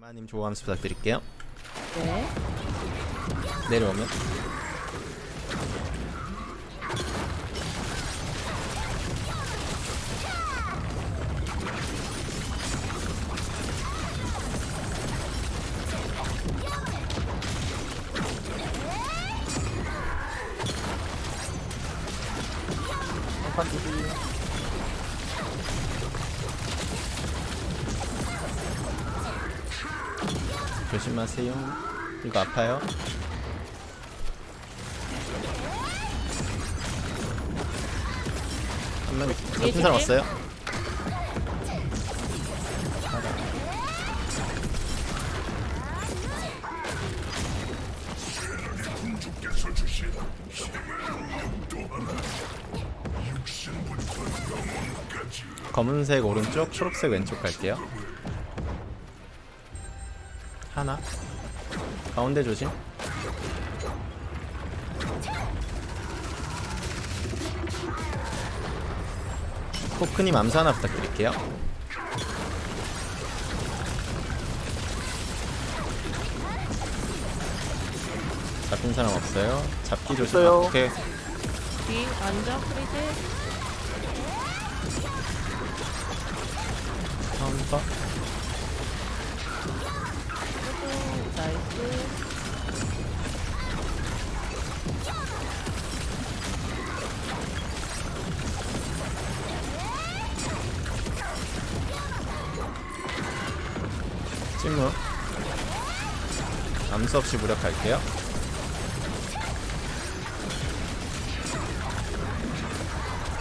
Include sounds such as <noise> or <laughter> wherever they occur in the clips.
대마님 조함수 부탁드릴게요. 네. 내려오면 조심하세요. 이거 아파요. 한명 잡힌 사람 조심. 없어요? 검은색 오른쪽, 초록색 왼쪽 갈게요. 하나. 가운데 조심. 포크님 암수 하나 부탁드릴게요. 잡힌 사람 없어요. 잡기 조심. 아, 오케이. 뒤 앉아 freeze. 카운터. 나이스. 찜무. 암수 없이 무력할게요.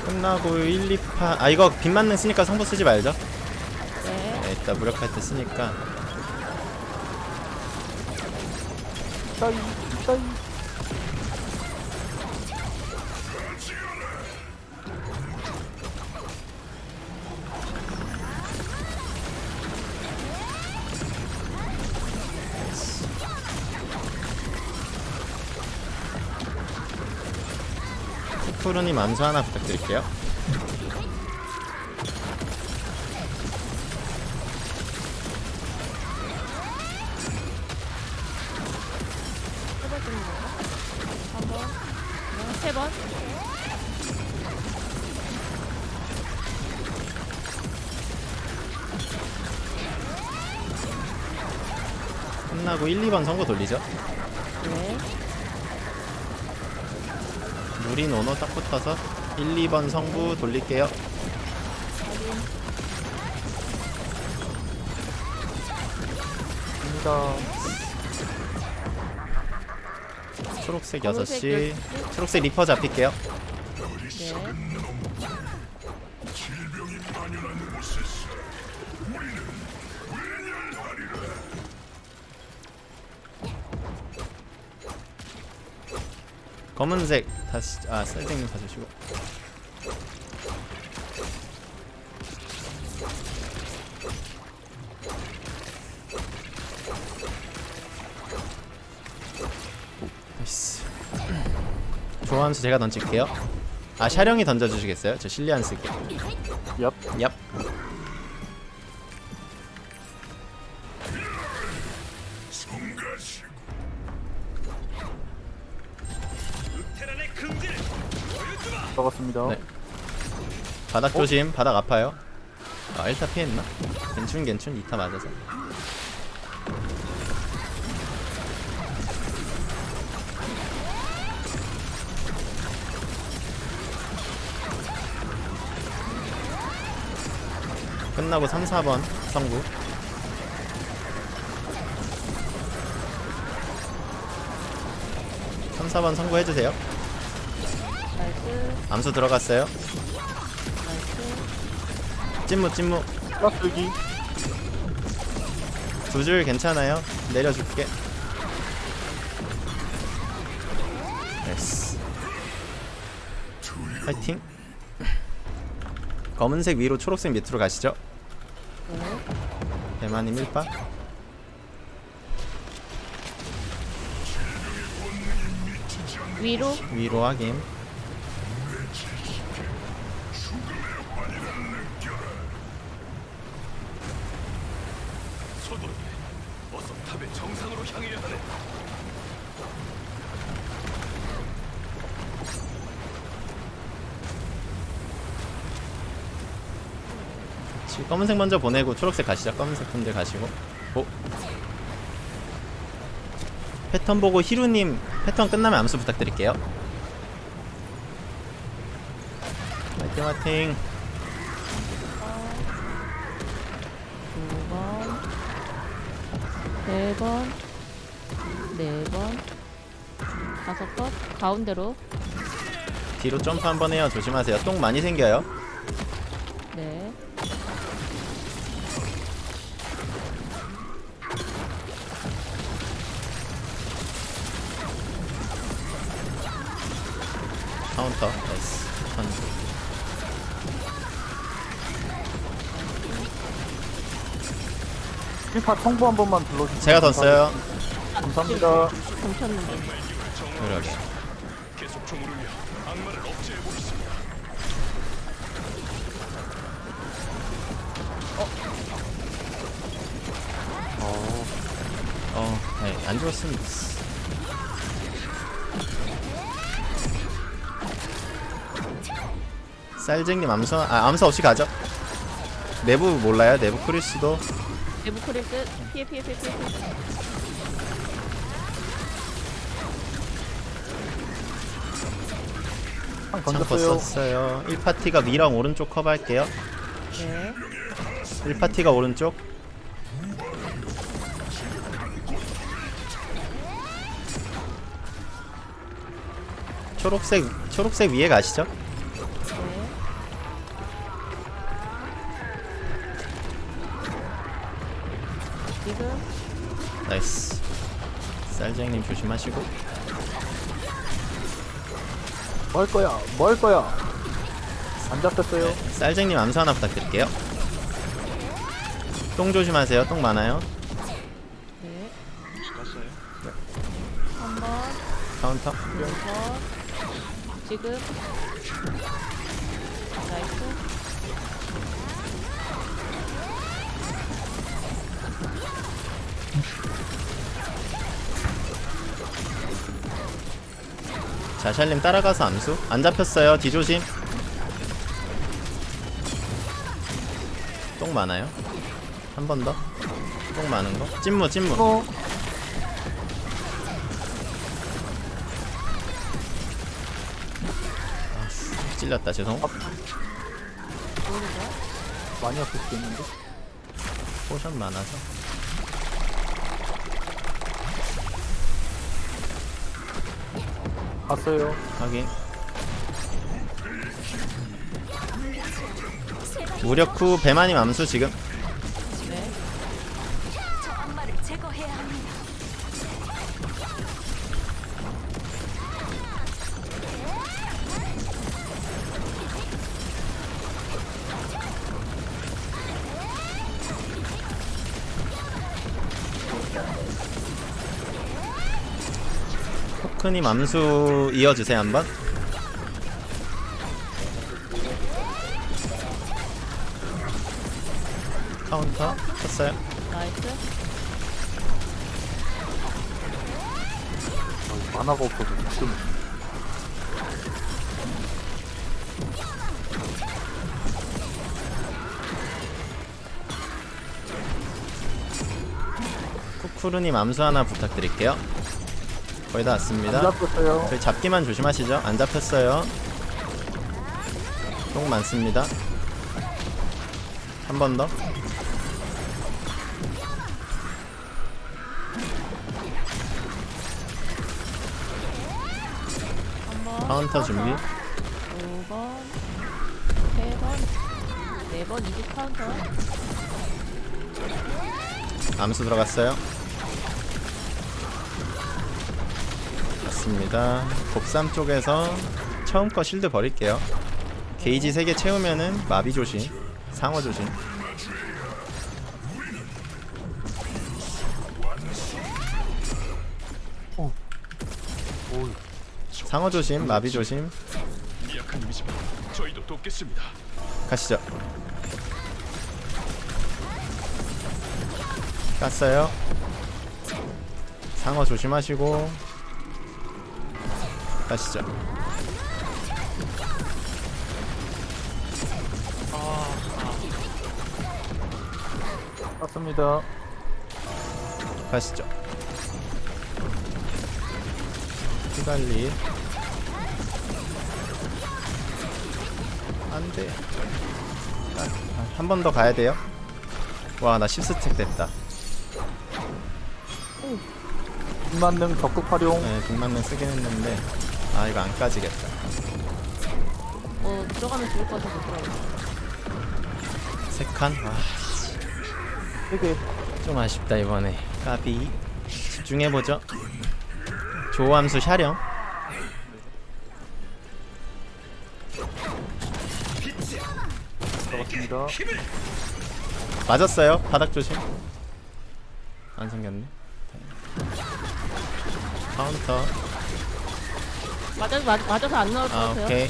끝나고 1, 2파 아 이거 빗 맞는 쓰니까 성부 쓰지 말죠 네. 네, 이따 무력할 때 쓰니까 따이 따이 푸르님 암수 하나 부탁드릴게요 세 번. 끝나고 1, 2번 선고 돌리죠 네. 무린 오너 딱 붙어서 1, 2번 성부 돌릴게요. 갑니다 초록색 검은색 6시. 여섯 초록색 리퍼 잡힐게요. 네. 검은색 다시 아 쌀땡님 사주시고 조함수 제가 던질게요. 아 샤령이 던져주시겠어요? 저 실리안 쓸게요. 얍. 얍. 먹었습니다. 네. 바닥 조심. 바닥 아파요. 아 1타 피했나? 괜춘 괜춘. 2타 맞아서 끝나고 3, 4번 성구 삼 4번 성부해주세요 nice. 암수 들어갔어요 nice. 찐무 찐무 깍두기 두 줄 괜찮아요? 내려줄게. 됐어. 파이팅. 검은색 위로 초록색 밑으로 가시죠. 네. 대만님 1파. 위로. 위로 확인. 어서 탑의 정상으로 향해야 하네. 검은색 먼저 보내고 초록색 가시죠. 검은색 분들 가시고. 오. 패턴 보고 히루님 패턴 끝나면 암수 부탁드릴게요. 화이팅 화이팅. 두 번, 세 번, 네 번, 다섯 번, 가운데로. 뒤로 점프 한번 해요. 조심하세요. 똥 많이 생겨요. 네. 카운터. nice. 턴. 일파 성부 한 번만 불러주세요. 제가 더 써요. 감사합니다. 멈췄는데. 그래. 계속 총을 울려 악마를 억제해 보겠습니다. 어, 아니, 안 죽었으면 됐 쌀쟁님 암수, 아, 암수 없이 가죠. 내부 몰라요? 내부 크리스도. 내부 크리스 피해 피해 피해 피해. 피해. 한 창고 던졌어요. 썼어요. 1파티가 위랑 오른쪽 커버할게요. 네. 1파티가 오른쪽. 초록색, 초록색 위에 가시죠. 네. 지금 nice. 쌀쟁님 조심하시고. 뭐할 거야? 뭐할 거야? 안 잡혔어요. 쌀쟁님 암수 하나 부탁드릴게요. 똥 조심하세요. 똥 많아요. 네. 갔어요? 한 번, 카운터. 두 번. 지금 자샬님 따라가서 암수. 안 잡혔어요. 뒤조심. 똥 많아요. 한 번 더. 똥 많은 거. 찐무, 찐무. 어, 찔렸다. 죄송. 모르죠? 많이 아플 수도 있는데. potion 많아서. 갔어요. 확인. 무력 후 배만님 암수 지금. 포크님 암수 이어주세요 한번. 카운터 쳤어요. nice. 어, 마나가 없어서 좀 쿠쿠르님 암수 하나 부탁드릴게요. 거의 다안 왔습니다. 잡혔어요. 저희 잡기만 조심하시죠. 안 잡혔어요. 똥 많습니다. 한 번 더. 한 번. 카운터 준비. 두 번, 세 번, 네 번, 이제 카운터. 암수 들어갔어요. 맞습니다. 곡삼 쪽에서 처음 거 실드 버릴게요. 게이지 3개 채우면은 마비 조심, 상어 조심. 오, 상어 조심, 마비 조심. 가시죠. 깠어요. 상어 조심하시고 가시죠. 맞습니다. 가시죠. 피관리. 안돼. 한 번 더 가야 돼요? 와나 10스택 됐다. 만능 적극 활용. 네, 빅만능 쓰긴 했는데 아 이거 안 까지겠다. 어 들어가면 죽을 것 같아서 못 들어가. 세칸 아, 되게 좀 아쉽다 이번에. 까비. 집중해보죠. 조함수 샤령. 들어갔습니다. 맞았어요. 바닥 조심. 안 생겼네. 카운터 맞아서 맞, 맞아서 안 나올 것 아 같아요. 오케이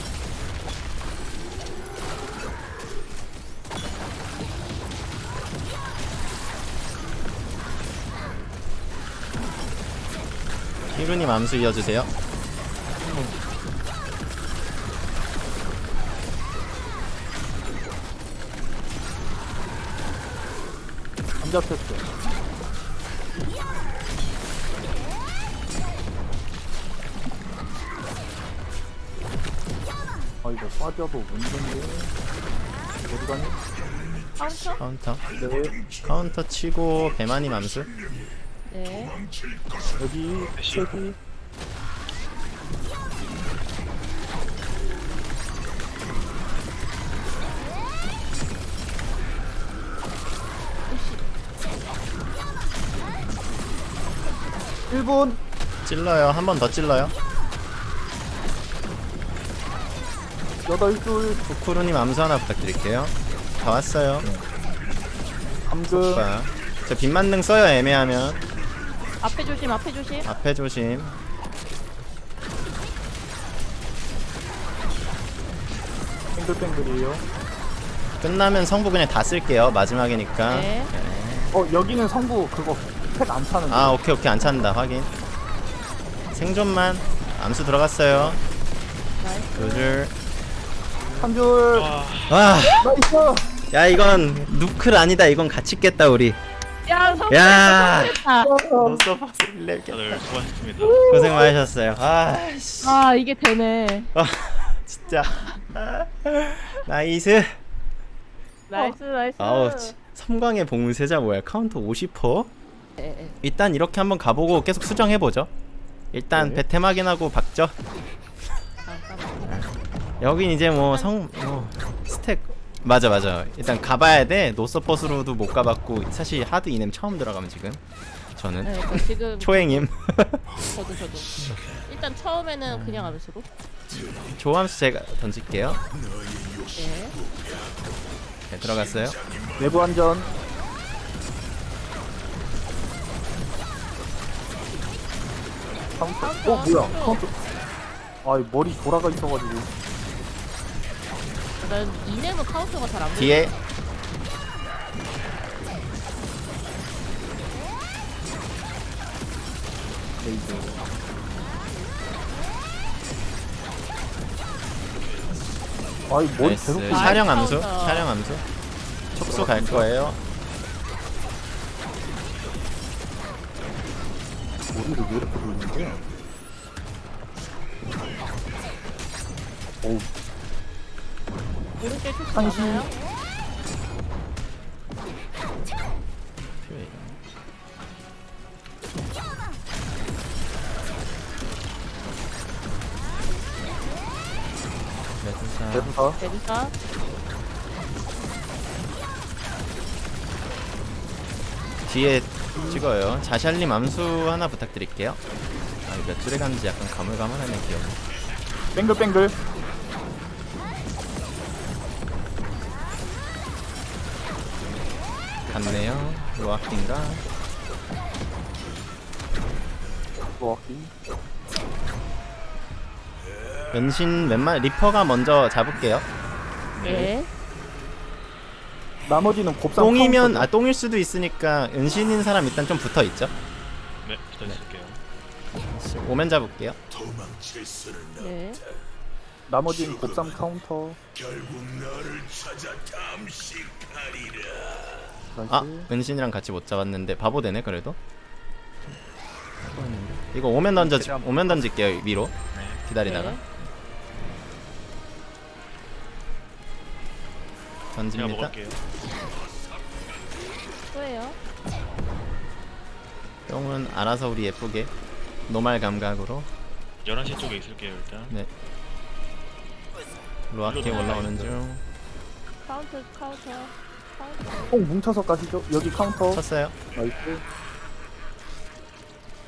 히루님 암수 이어주세요 안 잡혔어. 빠져도 문제인데. 어디 가니? 카운터? 카운터 네. 카운터 치고 배만이 암수 네. 여기 여기 일분 찔러요 한 번 더 찔러요 여덟 줄 쿠쿠루님 암수 하나 부탁드릴게요. 다 왔어요. 오빠. 저 빗만능 써요 애매하면. 앞에 조심, 앞에 조심. 앞에 조심. 뱅글뱅글이에요. 끝나면 성부 그냥 다 쓸게요 마지막이니까. 네. 어 여기는 성부 그거 팩 안 차는데. 아 오케이 오케이. 안 찬다. 확인. 생존만. 암수 들어갔어요. nice. 두줄 한 줄. 와, nice. 야 이건 누클 아니다 이건 같이 깼다 우리 야, 성공. 야. 아, 노서퍼스 1렙 다들 수고하셨습니다. 고생 많으셨어요 아씨 아 이게 되네. 아, 진짜 nice nice, nice. 아우 치- 섬광의 봉쇄자 뭐야 카운터 50%? 예, 예. 일단 이렇게 한번 가보고 계속 수정해보죠 일단 네. 배템 확인하고 박죠. 여긴 이제 뭐 성 뭐 스택 맞아 맞아 일단 가봐야 돼 no support로도 못 가봤고 사실 하드 이넴 처음 들어가면 지금 저는 네, 그러니까 지금 <laughs> 초행임 저도 저도. 일단 처음에는 그냥 암수로. 저 암수 제가 던질게요 네. 네 들어갔어요 내부 안전. 카운터. 어 뭐야? 카운터. 아 머리 돌아가 있어가지고. 난 이네는 카운터가 잘안 보여. 뒤에 레이저. 아이 머리 나이스 계속 아, 촬영 암수 카운터. 촬영 암수 촉수 갈 거예요 머리를 왜 이렇게 돌리는 거야? 어우 오른쪽 투수 한시. 많아요? 메두사 대사 대리사. 뒤에 찍어요 자샬님 암수 하나 부탁드릴게요 아, 이거 몇 줄에 갔는지 약간 가물가물하네 기억이 뱅글뱅글 로아킹가 로아키 은신 웬만 리퍼가 먼저 잡을게요 네. 나머지는 곱상 똥이면. 아 똥일 수도 있으니까 은신인 사람 일단 좀 붙어 있죠 네, 기다리실게요. 오면 잡을게요 도망칠 수는 네. 나머지는 곱삼 카운터. 결국 너를 찾아 탐식하리라. nice. 아 은신이랑 같이 못 잡았는데 바보 되네 그래도? 이거 오면 던져 오면 던질게요 위로. 기다리다가. 네. 던집니다. 또예요. 똥은 알아서 우리 예쁘게 normal 감각으로. 11시 쪽에 있을게요, 일단. 네. 로아키 올라오는 중. 카운터 카운터 꼭 뭉쳐서 가시죠. 여기 카운터. 쳤어요 nice.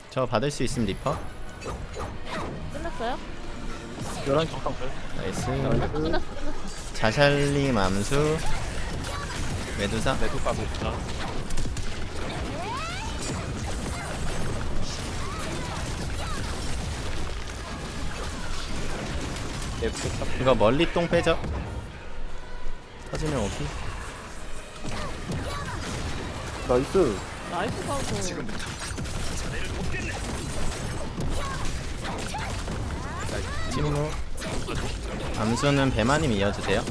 저 받을 수 있음 리퍼 끝났어요? 11시 카운터. nice nice. 끝났어 끝났어. 자샬님 암수 메두사 메두카 메두카. 이거 멀리 똥 빼죠 터지면 오피 나이스. 나이스 카운터. 찜무 암수는 배마님 이어주세요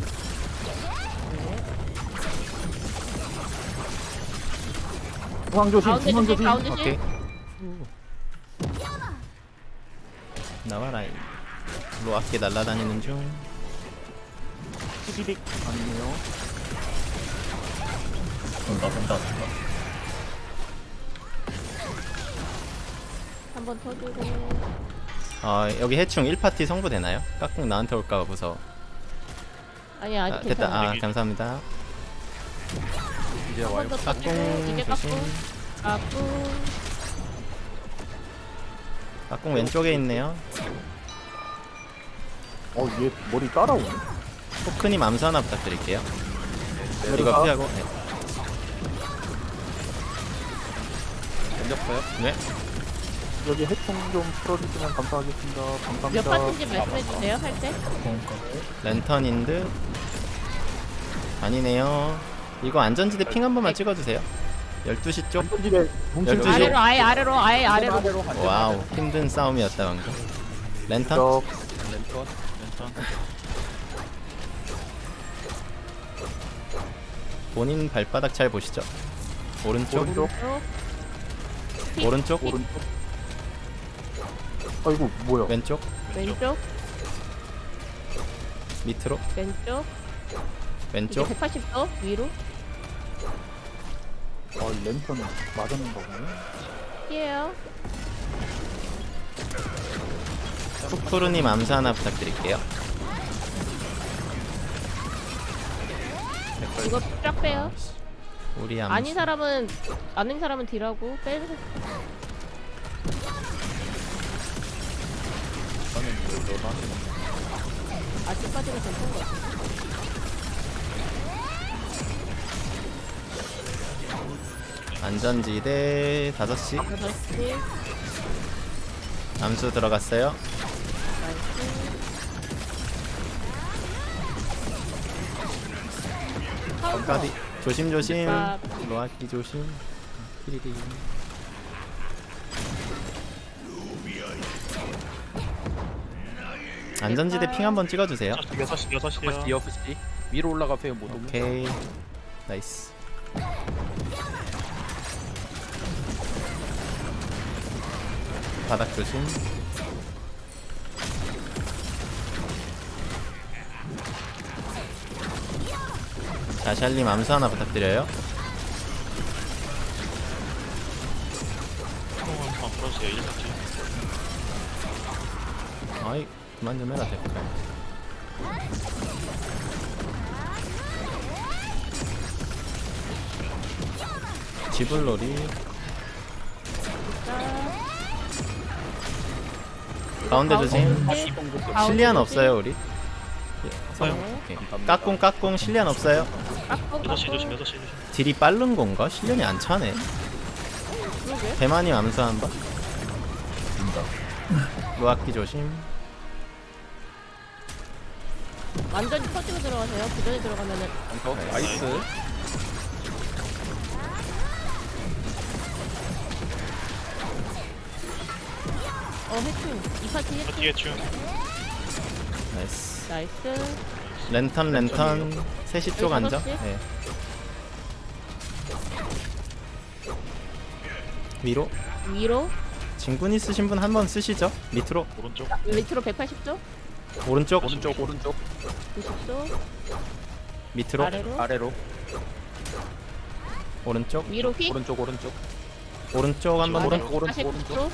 중앙 조심. 가운데 중앙 조심 조심. 가운데 오케이. 나와라 로아키 날라다니는 중 피디릭 아니네요. 한번 터지고. 어, 여기 해충 1파티 성부되나요? 깍꿍 나한테 올까봐 무서워 아니 아직 아, 됐다 괜찮아. 아 감사합니다 이제 이제 깍꿍 조심 깎고 깎고. 깍꿍 왼쪽에 있네요 어, 얘 머리 따라오네. 포크님 암수 하나 부탁드릴게요 이거 메두카. 피하고 네. 던졌어요? 네. 여기 해충 좀 풀어주시면 감사하겠습니다. 몇 감사합니다. 파트인지 말씀해 주세요 할 때. 랜턴인 듯 아니네요 이거 안전지대 ping 한 번만 찍어주세요 12시 쪽 집에 뭉친 12시. 집에 아래로 아예 아래로 아예 아래로. wow 힘든 싸움이었다 방금 랜턴 적 랜턴. 본인 발바닥 잘 보시죠 오른쪽 오른쪽 오른쪽 오른쪽. 아이고 뭐야? 왼쪽 왼쪽 밑으로 왼쪽. 왼쪽 180도 위로. 아 랜턴 맞았는 거네. 피해요. 푸푸르님 암수 하나 부탁드릴게요 이거 쫙 빼요. 우리 암수 아닌 사람은 아닌 사람은 딜하고 빼. 아직까지는 괜찮은 것 같아. 안전지대 5시 6시. 암수 들어갔어요. 까비 조심조심 아. 로아키 조심 피리리 안전지대 ping 한번 찍어주세요. 6시, 6시요. 6시. 위로 올라가세요 모두. 오케이. nice. 바닥 조심. 자 샬님 암수 하나 부탁드려요. 총 한번 풀어주세요, 1파티. 아이 그만 좀 해라 대가 지불놀이 가운데 조심 실리안 없어요 우리 없어요. 오케이. 까꿍 까꿍 실리안 없어요 깎고 6시 조심, 깎고. 6시 조심. 딜이 빠른 건가? 실리안이 안 차네. 배마님 암수 한 번 루아키 조심 완전히 터지고 들어가세요. 그 전에 들어가면은 nice 어 해충. 이 파티 해충. 뒤에 춤. nice nice. 랜턴 랜턴 3시 쪽 여기 앉아 다섯 시? 네. 위로 위로. 진군 있으신 분 한 번 쓰시죠 밑으로 오른쪽. 밑으로 180도. 오른쪽 오른쪽 오른쪽 90도. 밑으로 아래로. 아래로 오른쪽 위로 휙. 오른쪽 오른쪽 오른쪽 한번. 오른 오른쪽, 49도.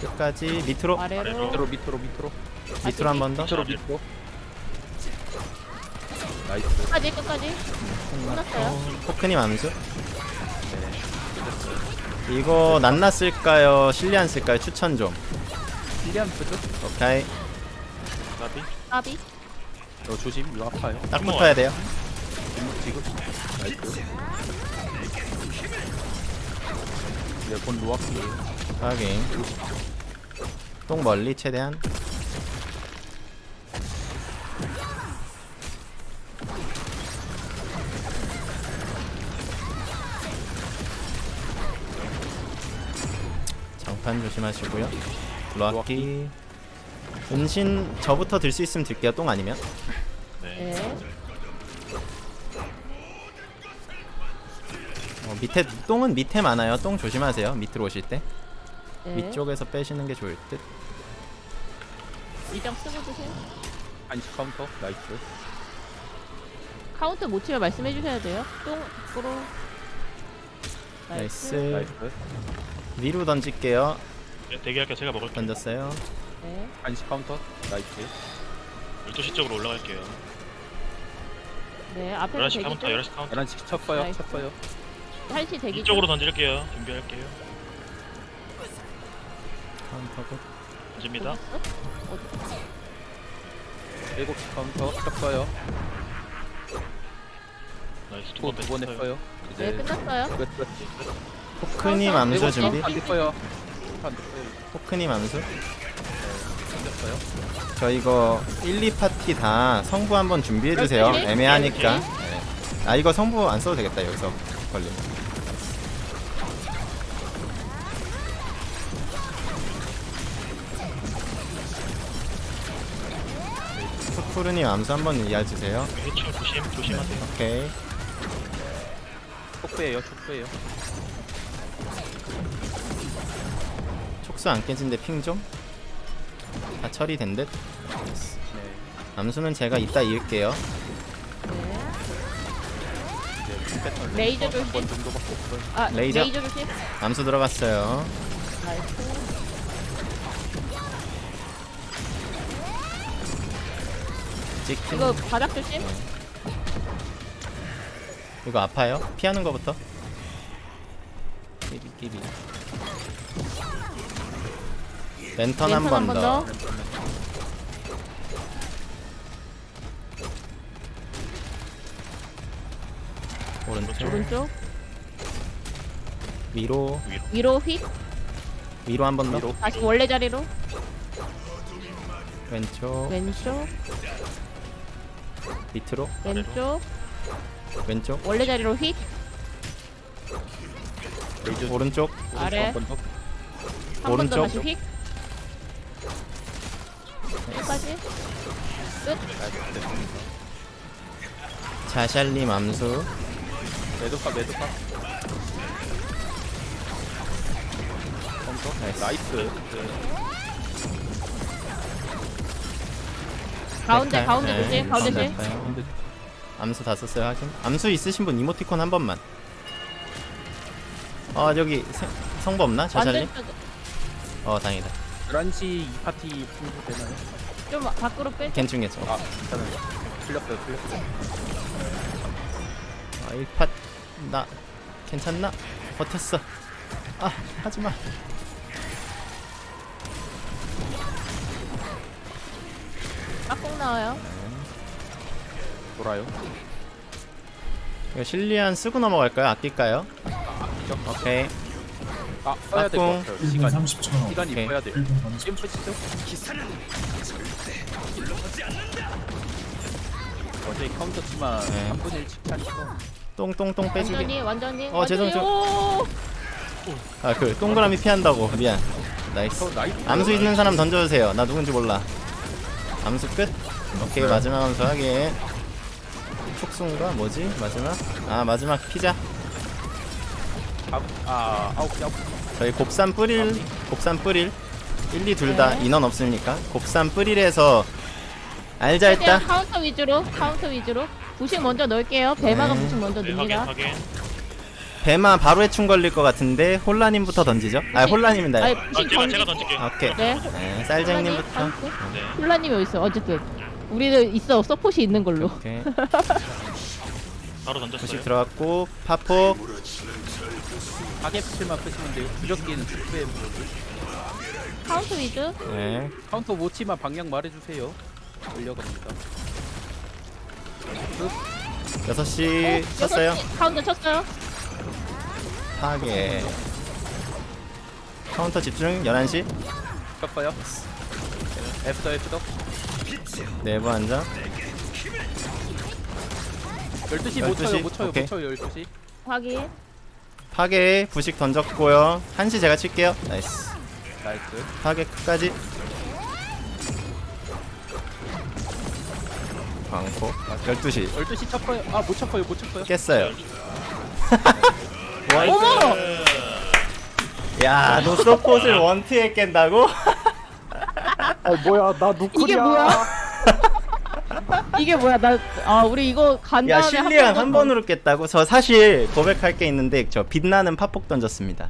끝까지 밑으로 아래로. 밑으로 밑으로 밑으로 밑으로 한 번 더 밑으로 밑으로 nice 끝까지 끝까지. 끝났어요. 포크님 암수 이거 쓸까요 실리안 쓸까요 추천 좀 실리안 쓰죠? 오케이 까비. 까비. 너 조심 이거 아파요. 딱 붙어야 돼요. 지금? nice. 네본 로아키에요 확인. 똥 멀리 최대한. 장판 조심하시고요. 로아키 은신 저부터 들 수 있으면 들게요 똥 아니면 네. 네. 어, 밑에 똥은 밑에 많아요 똥 조심하세요 밑으로 오실 때 네. 위쪽에서 빼시는 게 좋을 듯 일정 쓰고 주세요. 한시 카운터 nice 카운터 못 치면 말씀해 주셔야 돼요. 똥 밖으로. nice nice 위로 던질게요 네, 대기할게요. 제가 먹을게요. 던졌어요 네. 한시 카운터 nice 12시 쪽으로 올라갈게요. 네. 앞에 11시 대기 카운터, 중. 11시 카운터. 11시 쳤어요 nice. 쳤어요 한시 대기 중. 이쪽으로 던질게요. 준비할게요. 카운터고 던집니다. 어디? 7시 카운터 쳤어요 nice. 또 두번 두 번. 했어요 네 이제 끝났어요. 끝 끝. 포크님 카운터. 암수 일곱 준비 안 됐어요 안 됐어요 포크님 암수 됐어요 저 이거 1, 2파티 다 성부 한번 준비해주세요 그렇지. 애매하니까. 네. 아 이거 성부 안 써도 되겠다 여기서 걸림 푸푸르님 암수 한번 이해해주세요 해충 조심, 조심하세요. 오케이 촉수예요 촉수예요 촉수 안 깨진데 ping 좀? 다 처리된 듯? 네 암수는 제가 이따 이을게요 네. 레이저 조심. 아 레이저. 레이저 조심. 암수 들어갔어요 nice. 찍힌 이거 바닥 조심. 이거 아파요? 피하는 거부터 끼비 끼비 랜턴 한 랜턴 번 한번 더 오른쪽 오른쪽. 위로 위로 휙. 위로 한 번 더 위로 다시 원래 자리로. 왼쪽 왼쪽. 밑으로 왼쪽. 왼쪽 원래 자리로 휙. 레이저 오른쪽 아래. 한번 더. 한 번 더 오른쪽. 다시 휙. 끝까지. 끝. 자샬님 암수 매도카 매도카 카운터 nice. nice 가운데 백탈. 가운데 네, 조심. 가운데 조심. 아파요. 근데 암수 다 썼어요 하긴 암수 있으신 분 이모티콘 한 번만 아 여기 세- 성부 없나? 완전 어 다행이다 11시 이 파티 풍부 되나요? 좀 밖으로 빼. 괜찮겠죠 아 괜찮아요 틀렸어요 틀렸어요 아 1팟 나 괜찮나? 버텼어 아 하지마 깍꼭 나와요. 돌아요 이거 실리안 쓰고 넘어갈까요? 아낄까요? 아, 오케이 아 써야 될 것. 같아요 1분 시간 30초 시간이 오케이. 써야 돼요 1분 30초 지금 푸시죠 어제 카운터지만 네. 3분 일찍 하니까 똥똥똥 빼주기 완전히 완전히. 어, 죄송, 완전히. 오! 아그 동그라미 피한다고. 미안. 나이스. 어, 나이스. 암수 있는 사람 던져주세요. 나 누군지 몰라. 암수 끝? 오케이 마지막 암수 하게 촉수인가? 뭐지? 마지막? 아 마지막 피자. 아, 아 아홉 개 아홉 개. 저희 곱삼 뿌릴 곱삼 뿌릴. 1, 2 둘 다 인원 없으니까? 곱삼 뿌릴에서 알자 했다. 카운터 위주로 카운터 위주로 부식 먼저 넣을게요. 배마가 네. 부식 먼저 네, 넣습니다. 확인. 배마 바로 해충 걸릴 것 같은데 홀라님부터 던지죠? 아 홀라님입니다 아니 아, 부식 제가 던지 제가 던질게요. 아, 오케이. 네. 네, 쌀쟁님부터. 네. 훌라님이 어딨어? 어쨌든. 우리는 있어. 서폿이 있는 걸로. 오케이. <laughs> 바로 던졌어요. 부식 들어갔고 파폭 가게 피실만 끄시면 돼요. 무적기는 축구에 카운터 위주 네. 카운터 못 치면 방향 말해주세요. 올려갑니다. 6시 어, 쳤어요 카운터 쳤어요 파괴 카운터 집중 11시 깎아요. 애프터 애프터. 내부 한장 12시 못 12시? 쳐요 못 쳐요 오케이. 못 쳐요 12시. 확인 파괴 부식 던졌고요 1시 제가 칠게요 나이스 나이스. 파괴 끝까지 광고 12시 12시 쳤어요. 아못 쳤어요 못 쳤어요. 깼어요 <laughs> 어머 야 노스포를 원트에 깬다고? 아 뭐야 나 누구냐 이게 뭐야? 이게 뭐야 나 아 우리 이거 간 야 다음에 실리안 번한 번으로 깼다고? 저 사실 고백할 게 있는데 저 빛나는 파폭 던졌습니다